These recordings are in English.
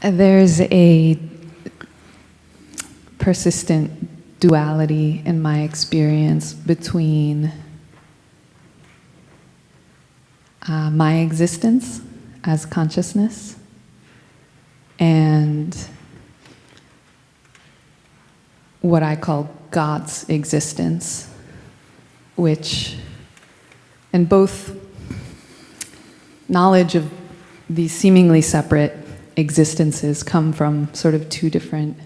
There's a persistent duality in my experience between uh, my existence as consciousness and what I call God's existence, which, and both knowledge of these seemingly separate existences come from sort of two different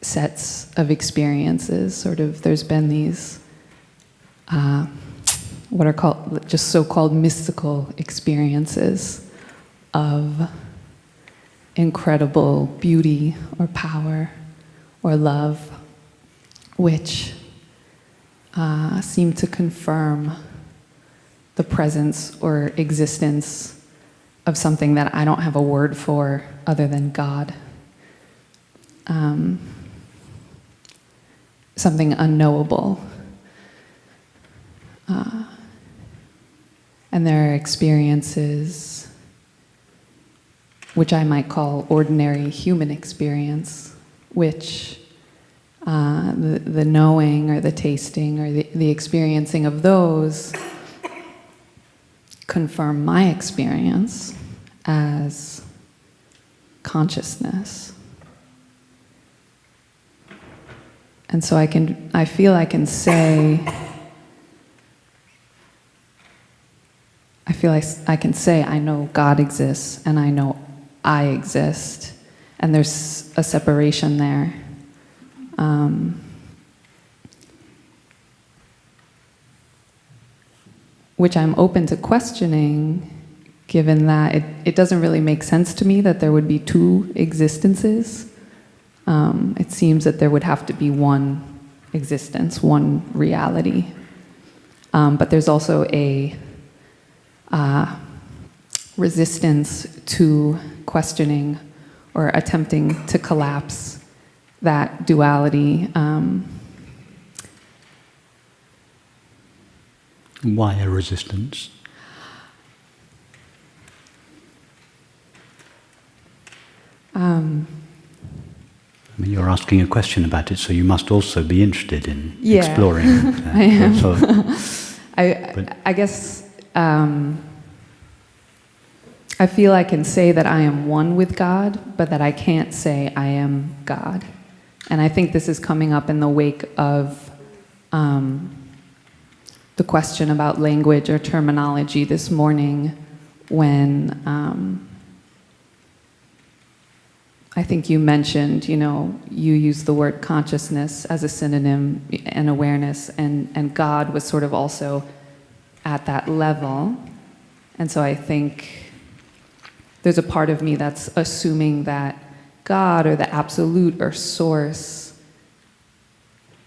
sets of experiences. Sort of, there's been these, uh, what are called, just so-called mystical experiences of incredible beauty or power or love, which uh, seem to confirm the presence or existence of something that I don't have a word for other than God. Um, something unknowable. Uh, and there are experiences which I might call ordinary human experience, which uh, the, the knowing or the tasting or the, the experiencing of those confirm my experience as consciousness. And so I can, I feel I can say, I feel like I can say I know God exists and I know I exist, and there's a separation there. Um, which I'm open to questioning, given that it, it doesn't really make sense to me that there would be two existences. Um, it seems that there would have to be one existence, one reality. Um, but there's also a uh, resistance to questioning or attempting to collapse that duality. Um, Why a resistance? Um, I mean, you're asking a question about it, so you must also be interested in yeah, exploring. Uh, I am. So, I, I guess um, I feel I can say that I am one with God, but that I can't say I am God. And I think this is coming up in the wake of um, the question about language or terminology this morning when um, I think you mentioned, you know, you used the word consciousness as a synonym and awareness, and, and God was sort of also at that level. And so I think there's a part of me that's assuming that God or the absolute or source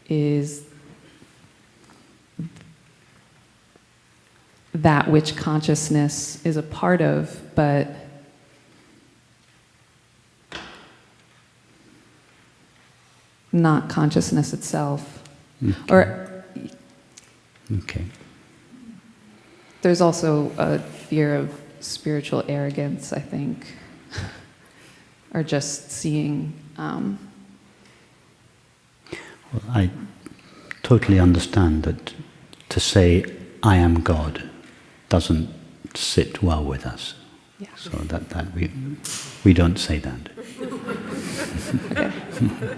is that which consciousness is a part of, but not consciousness itself. okay. Or okay. there's also a fear of spiritual arrogance, I think, or just seeing. Um, Well, I totally understand that to say I am God doesn't sit well with us. Yeah. So that, that we, we don't say that.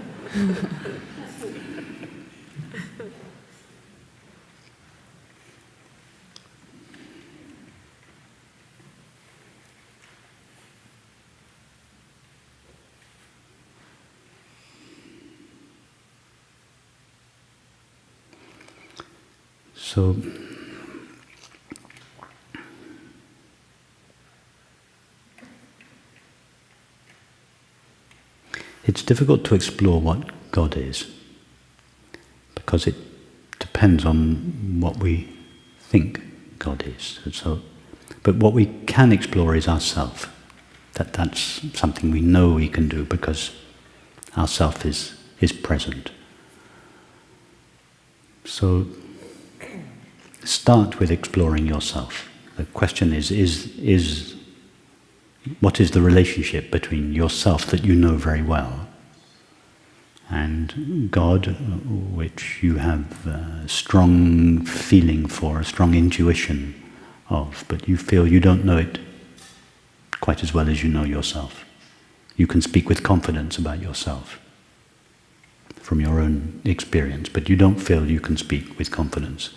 So it's difficult to explore what God is because it depends on what we think God is. So, but what we can explore is ourself. That that's something we know we can do because ourself is is present. So start with exploring yourself. The question is, is, is what is the relationship between yourself that you know very well and God, which you have a strong feeling for, a strong intuition of, but you feel you don't know it quite as well as you know yourself. You can speak with confidence about yourself from your own experience, but you don't feel you can speak with confidence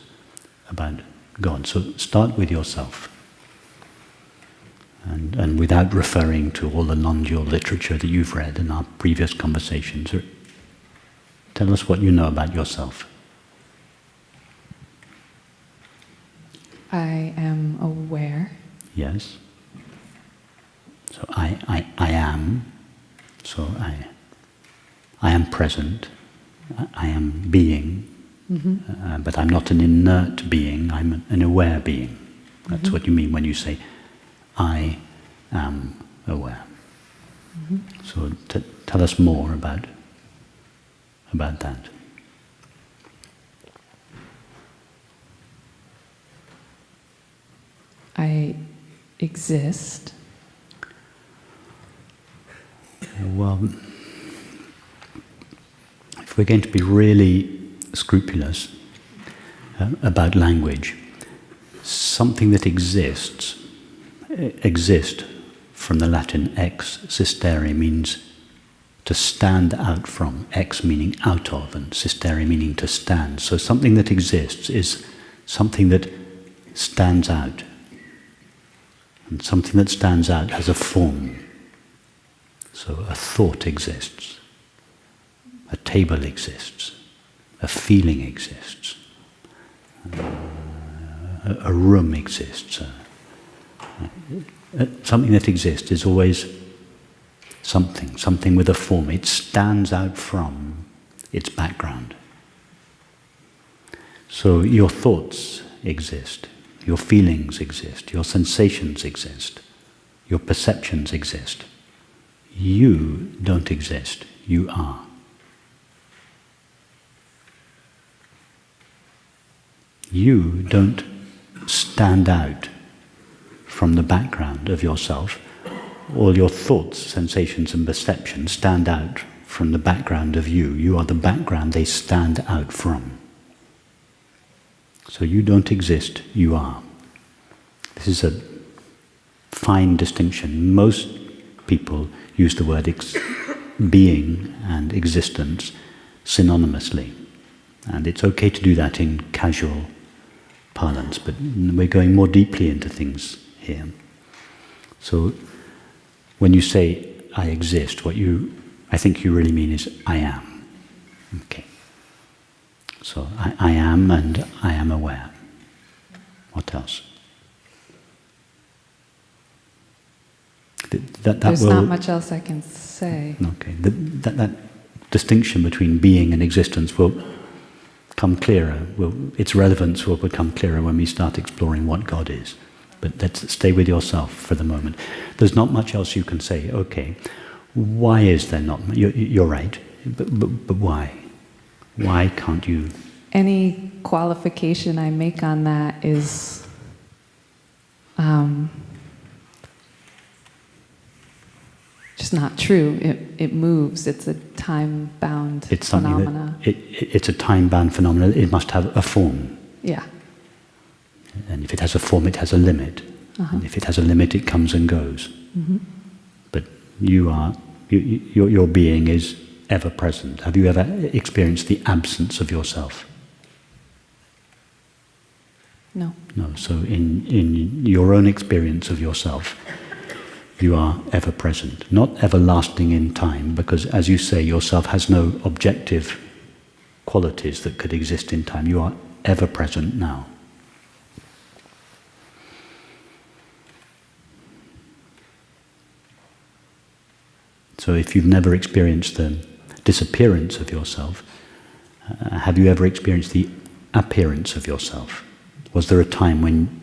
about God. So start with yourself. And, and without referring to all the non-dual literature that you've read in our previous conversations, tell us what you know about yourself. I am aware. Yes. So I, I, I am. So I, I am present. I, I am being. Mm-hmm. Uh, but I'm not an inert being. I'm an aware being. That's mm-hmm. what you mean when you say, I am aware. Mm-hmm. So t- tell us more about about that. I exist. Well, if we're going to be really scrupulous uh, about language, something that exists, exist from the Latin ex sistere means to stand out from, ex meaning out of, and sistere meaning to stand. So something that exists is something that stands out. And something that stands out has a form. So a thought exists, a table exists, a feeling exists, uh, a room exists. Uh, something that exists is always something, something with a form. It stands out from its background. So your thoughts exist, your feelings exist, your sensations exist, your perceptions exist. You don't exist, you are. You don't stand out from the background of yourself. All your thoughts, sensations, and perceptions stand out from the background of you. You are the background they stand out from. So you don't exist, you are. This is a fine distinction. Most people use the word being and existence synonymously. And it's okay to do that in casual parlance, but we're going more deeply into things here. So when you say I exist, what you I think you really mean is I am. Okay. So I, I am and I am aware. What else? That, that, There's will, not much else I can say. Okay. that, that distinction between being and existence will come clearer. Will, its relevance will become clearer when we start exploring what God is. But let's stay with yourself for the moment. There's not much else you can say. Okay, why is there not? You're, you're right, but, but, but why? Why can't you? Any qualification I make on that is um, just not true. It, it moves. It's a time-bound it's phenomena. That, it, it's a time-bound phenomenon. It must have a form. Yeah. And if it has a form, it has a limit. Uh-huh. And if it has a limit, it comes and goes. Mm-hmm. But you are, you, your, your being is ever present. Have you ever experienced the absence of yourself? No. No. So in, in your own experience of yourself, you are ever present, not everlasting in time, because as you say, yourself has no objective qualities that could exist in time. You are ever present now. So if you've never experienced the disappearance of yourself, uh, have you ever experienced the appearance of yourself? Was there a time when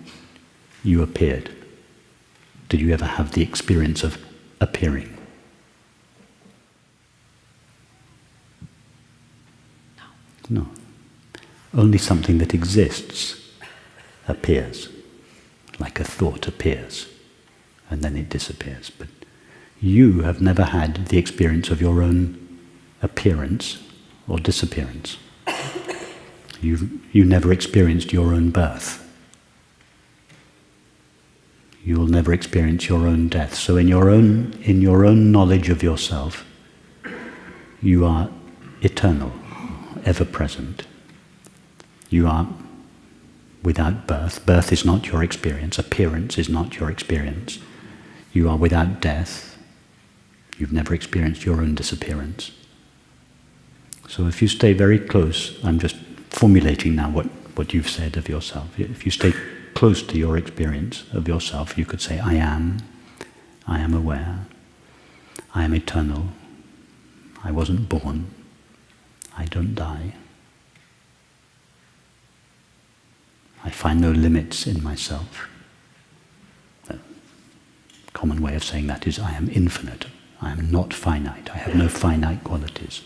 you appeared? Did you ever have the experience of appearing? No. No. Only something that exists appears, like a thought appears. and then it disappears. But you have never had the experience of your own appearance or disappearance. You, you never experienced your own birth. You will never experience your own death. So in your own, in your own knowledge of yourself, you are eternal, ever present. You are without birth. Birth is not your experience. Appearance is not your experience. You are without death. You've never experienced your own disappearance. So if you stay very close, I'm just formulating now what, what you've said of yourself. If you stay close to your experience of yourself, you could say, I am, I am aware, I am eternal, I wasn't born, I don't die. I find no limits in myself. A common way of saying that is I am infinite. I am not finite. I have no finite qualities.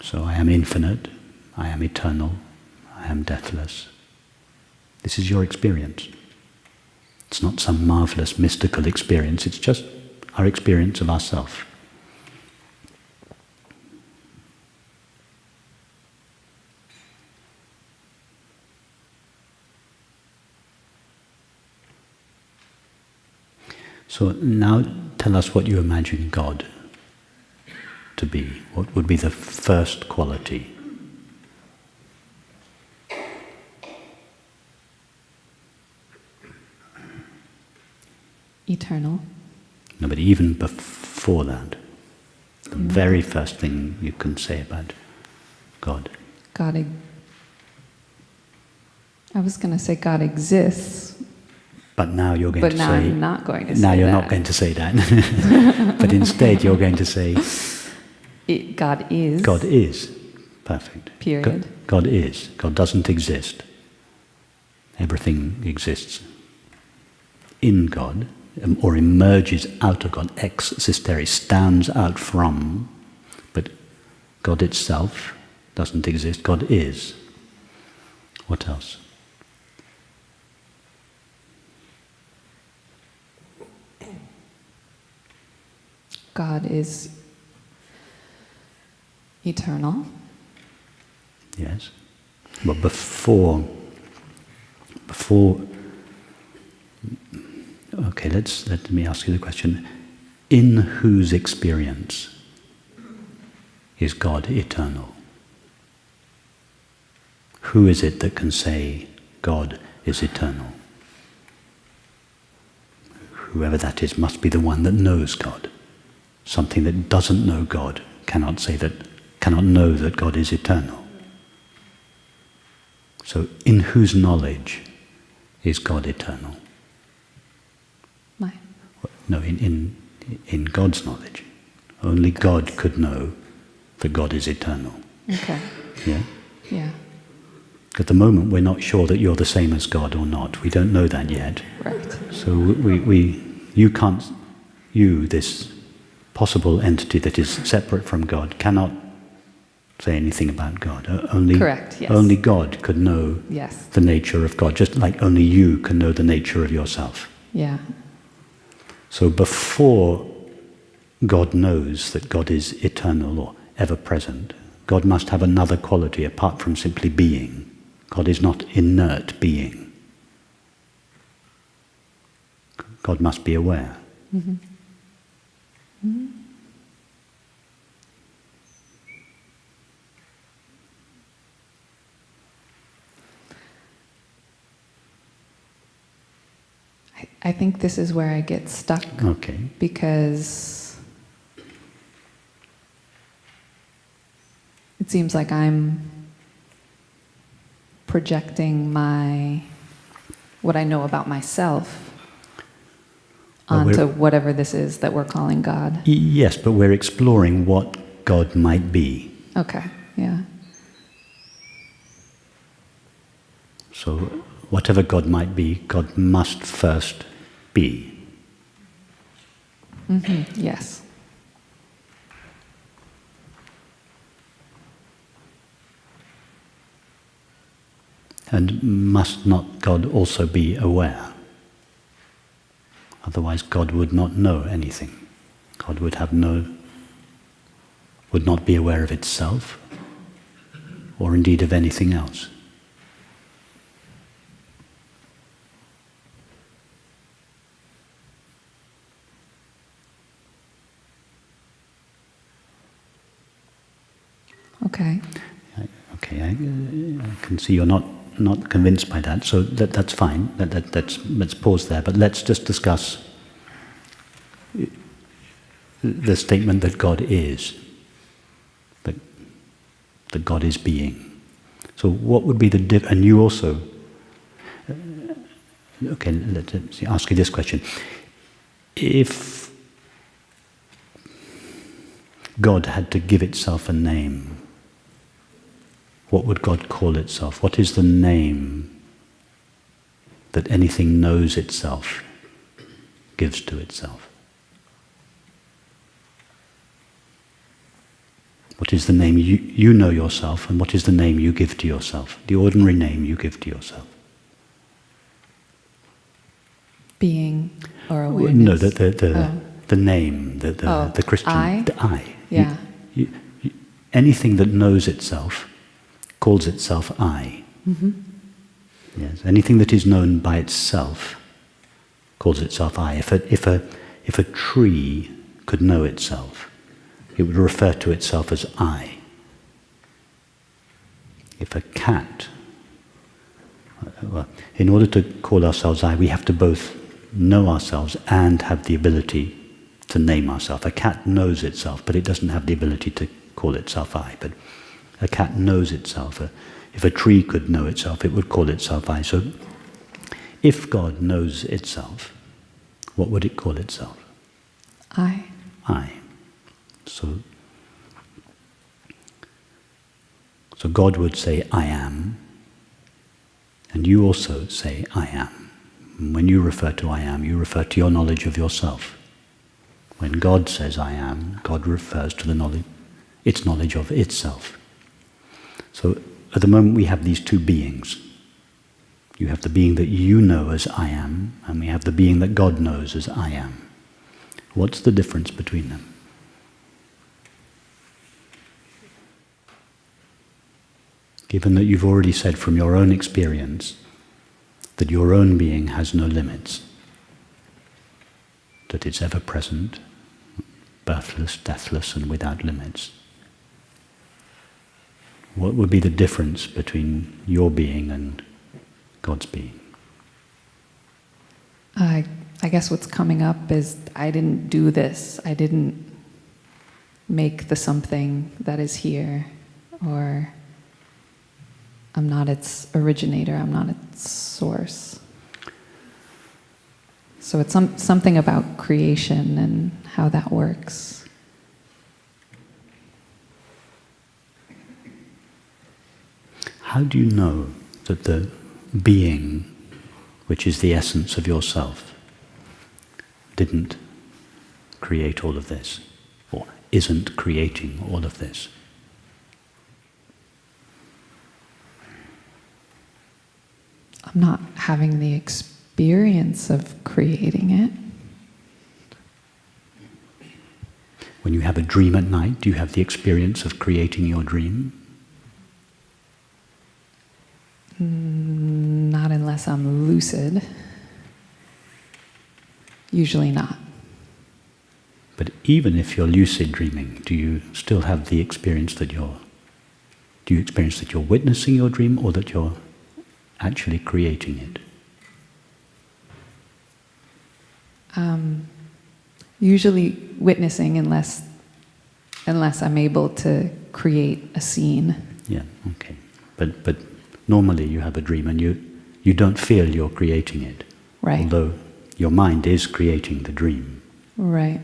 So I am infinite. I am eternal. I am deathless. This is your experience. It's not some marvelous mystical experience. It's just our experience of ourself. So now tell us what you imagine God to be. What would be the first quality? Eternal. No, but even before that, the mm. very first thing you can say about God. God. I was going to say God exists, But now you're going but to now say. I'm not going to now you're that. not going to say that. but instead you're going to say It, God is. God is. Perfect. Period. God, God is. God doesn't exist. Everything exists in God um, or emerges out of God. Ex sistere stands out from, but God itself doesn't exist. God is. What else? God is eternal. Yes. But before, before, okay, let's, let me ask you the question. In whose experience is God eternal? Who is it that can say God is eternal? Whoever that is must be the one that knows God. Something that doesn't know God cannot say that, cannot know that God is eternal. So, in whose knowledge is God eternal? My. No, in, in, in God's knowledge. Only God could know that God is eternal. Okay. Yeah? Yeah. At the moment, we're not sure that you're the same as God or not. We don't know that yet. Right. So we, we, you can't, you, this possible entity that is separate from God, cannot say anything about God. Only, Correct, yes. only God could know Yes. the nature of God, just like only you can know the nature of yourself. Yeah. So before God knows that God is eternal or ever present, God must have another quality apart from simply being. God is not inert being. God must be aware. Mm-hmm. I, I think this is where I get stuck Okay. because it seems like I'm projecting my what I know about myself onto whatever this is that we're calling God. Yes, but we're exploring what God might be. Okay. Yeah. So whatever God might be, God must first be. Mm -hmm. Yes. And must not God also be aware? Otherwise, God would not know anything. God would have no, would not be aware of itself, or indeed of anything else. Okay. Okay, I, uh, I, can see you're not, not convinced by that, so that, that's fine. That, that, that's, let's pause there, but let's just discuss the statement that God is, that, that God is being. So, what would be the diff- and you also. Uh, okay, let's ask you this question: If God had to give itself a name, what would God call itself? What is the name that anything knows itself gives to itself? What is the name you, you know yourself, and what is the name you give to yourself? The ordinary name you give to yourself. Being or awareness? No, the, the, the, oh. the name, the, the, oh. the Christian. I? The I. Yeah. You, you, anything that knows itself calls itself I. Mm-hmm. Yes, anything that is known by itself calls itself I. If a, if a, if a tree could know itself, it would refer to itself as I. If a cat, well, in order to call ourselves I, we have to both know ourselves and have the ability to name ourselves. A cat knows itself, but it doesn't have the ability to call itself I. But a cat knows itself. If a tree could know itself, it would call itself I. So, if God knows itself, what would it call itself? I. I. So, so God would say, I am, and you also say, I am. And when you refer to I am, you refer to your knowledge of yourself. When God says I am, God refers to the knowledge, its knowledge of itself. So at the moment we have these two beings. You have the being that you know as I am, and we have the being that God knows as I am. What's the difference between them? Given that you've already said from your own experience that your own being has no limits, that it's ever present, birthless, deathless, and without limits. What would be the difference between your being and God's being? I, I guess what's coming up is I didn't do this. I didn't make the something that is here, or I'm not its originator, I'm not its source. So it's some, something about creation and how that works. How do you know that the being, which is the essence of yourself, didn't create all of this, or isn't creating all of this? I'm not having the experience of creating it. When you have a dream at night, do you have the experience of creating your dream? Mm, not unless I'm lucid. Usually not. But even if you're lucid dreaming, do you still have the experience that you're do you experience that you're witnessing your dream or that you're actually creating it? Um, usually witnessing unless unless I'm able to create a scene. Yeah, okay. But but normally you have a dream and you you don't feel you're creating it. Right. Although your mind is creating the dream. Right.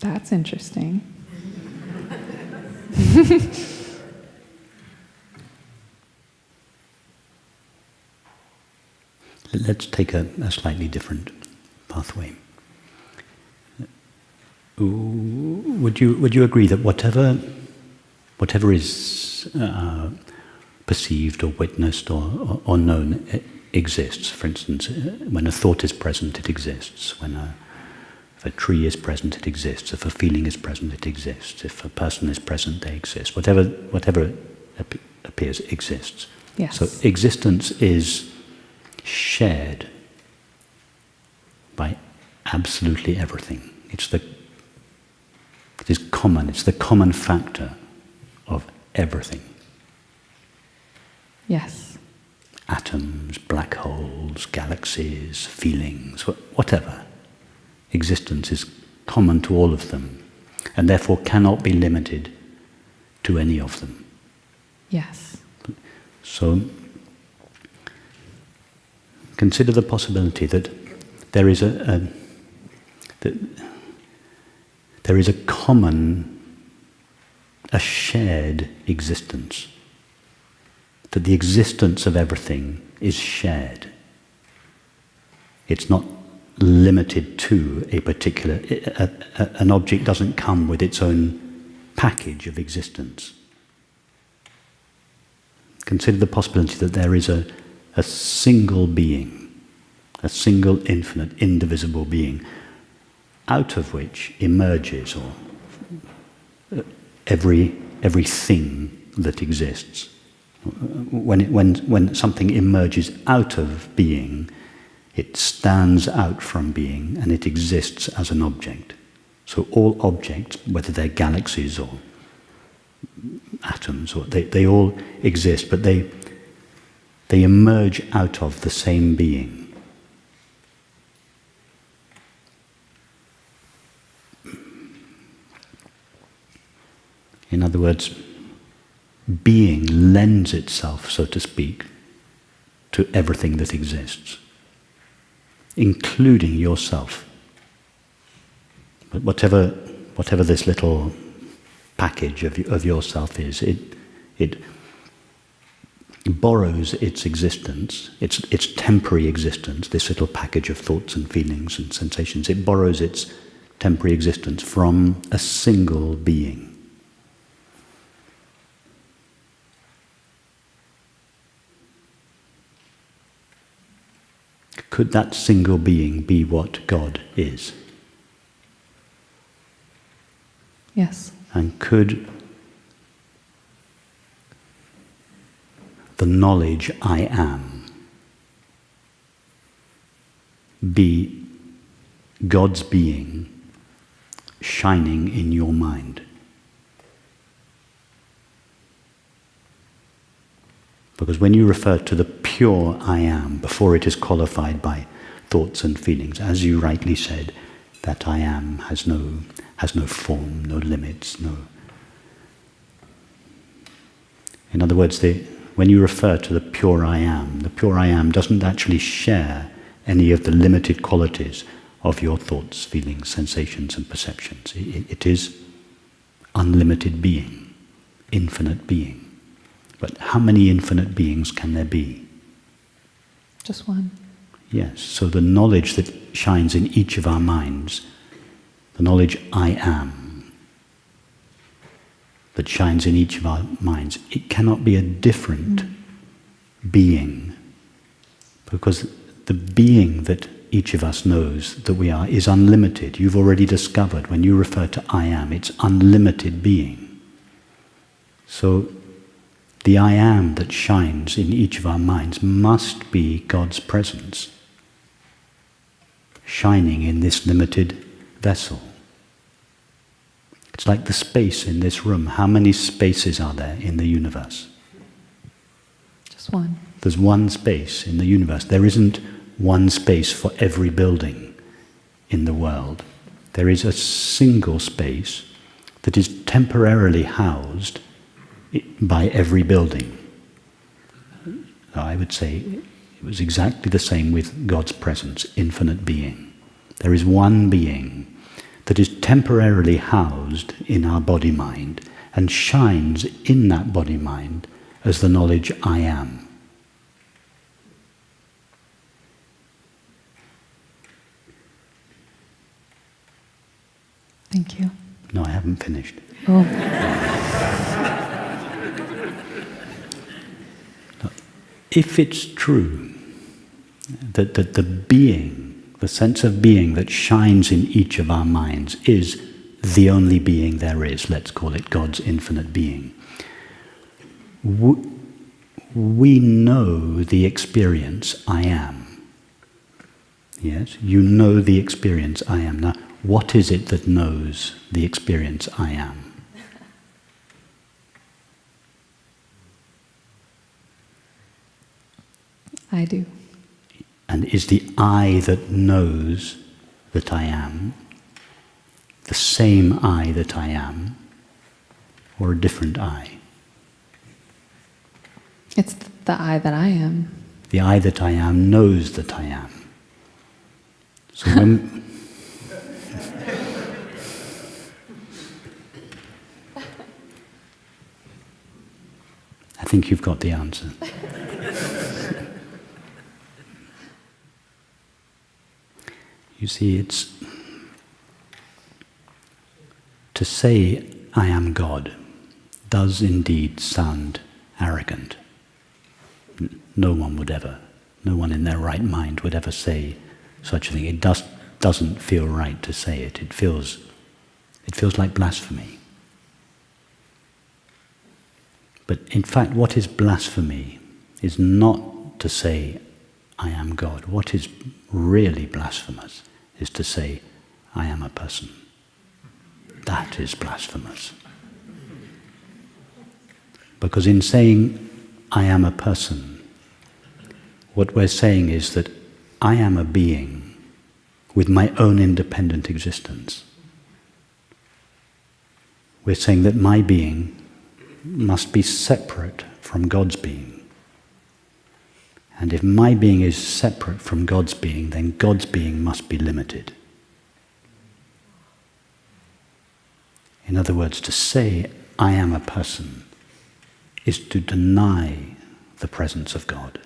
That's interesting. Let's take a, a slightly different pathway. Would you would you agree that whatever whatever is uh, perceived or witnessed or, or, or known e- exists. For instance, uh, when a thought is present, it exists. When a, if a tree is present, it exists. If a feeling is present, it exists. If a person is present, they exist. Whatever, whatever ap- appears exists. Yes. So existence is shared by absolutely everything. It's the is common, it's the common factor of everything. yes. Atoms, black holes, galaxies, feelings, whatever. Existence is common to all of them and therefore cannot be limited to any of them. Yes. So consider the possibility that there is a, a that there is a common, a shared existence. That the existence of everything is shared. It's not limited to a particular. A, a, an object doesn't come with its own package of existence consider the possibility that there is a, a single being, a single infinite, indivisible being, out of which emerges or uh, every, everything that exists. When, it, when, when something emerges out of being, it stands out from being and it exists as an object. So all objects, whether they're galaxies or atoms, or they, they all exist, but they, they emerge out of the same being. In other words, being lends itself, so to speak, to everything that exists, including yourself. But whatever, whatever this little package of, of yourself is. It, it borrows its existence, its, its temporary existence, this little package of thoughts and feelings and sensations, it borrows its temporary existence from a single being. Could that single being be what God is? Yes. And could the knowledge I am be God's being shining in your mind? Because when you refer to the pure I am before it is qualified by thoughts and feelings, as you rightly said, that I am has no, has no form, no limits, no. In other words, the, when you refer to the pure I am, the pure I am doesn't actually share any of the limited qualities of your thoughts, feelings, sensations, and perceptions. It, it is unlimited being, infinite being. But how many infinite beings can there be? Just one. Yes, so the knowledge that shines in each of our minds, the knowledge I am, that shines in each of our minds, it cannot be a different mm. being. Because the being that each of us knows that we are is unlimited. You've already discovered when you refer to I am, it's unlimited being. So the I am that shines in each of our minds must be God's presence shining in this limited vessel. It's like the space in this room. How many spaces are there in the universe? Just one. There's one space in the universe. There isn't one space for every building in the world. There is a single space that is temporarily housed by every building. I would say it was exactly the same with God's presence, infinite being. There is one being that is temporarily housed in our body mind and shines in that body mind as the knowledge I am. Thank you. No, I haven't finished. Oh. if it's true that, that the being, the sense of being that shines in each of our minds is the only being there is, let's call it God's infinite being, we know the experience I am. Yes, you know the experience I am. Now, what is it that knows the experience I am? I do. And is the I that knows that I am the same I that I am or a different I? It's the I that I am. The I that I am knows that I am. So when. I think you've got the answer. you see, it's. To say, I am God, does indeed sound arrogant no one would ever, no one in their right mind would ever say such a thing. It does, doesn't feel right to say it. It feels, it feels like blasphemy. But in fact, what is blasphemy is not to say, I am God. What is really blasphemous is to say, I am a person. That is blasphemous. Because in saying, I am a person, what we're saying is that I am a being with my own independent existence. We're saying that my being must be separate from God's being. And if my being is separate from God's being, then God's being must be limited. In other words, to say, I am a person, is to deny the presence of God.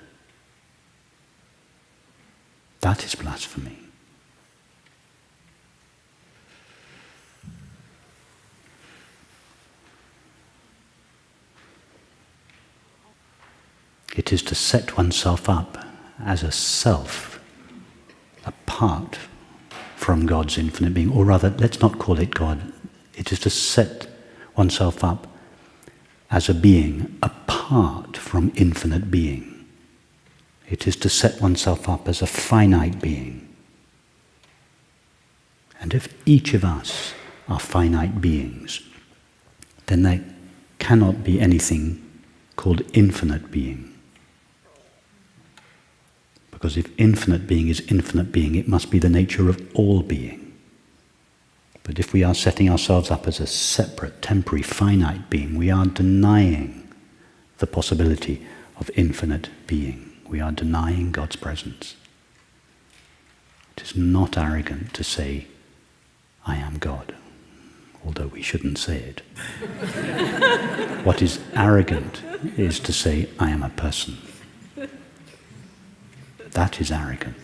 That is blasphemy. It is to set oneself up as a self apart from God's infinite being, or rather, let's not call it God. It is to set oneself up as a being apart from infinite being. It is to set oneself up as a finite being. And if each of us are finite beings, then there cannot be anything called infinite being. Because if infinite being is infinite being, it must be the nature of all being. But if we are setting ourselves up as a separate, temporary, finite being, we are denying the possibility of infinite being we are denying God's presence. It is not arrogant to say, I am God, although we shouldn't say it. what is arrogant is to say, I am a person. That is arrogant.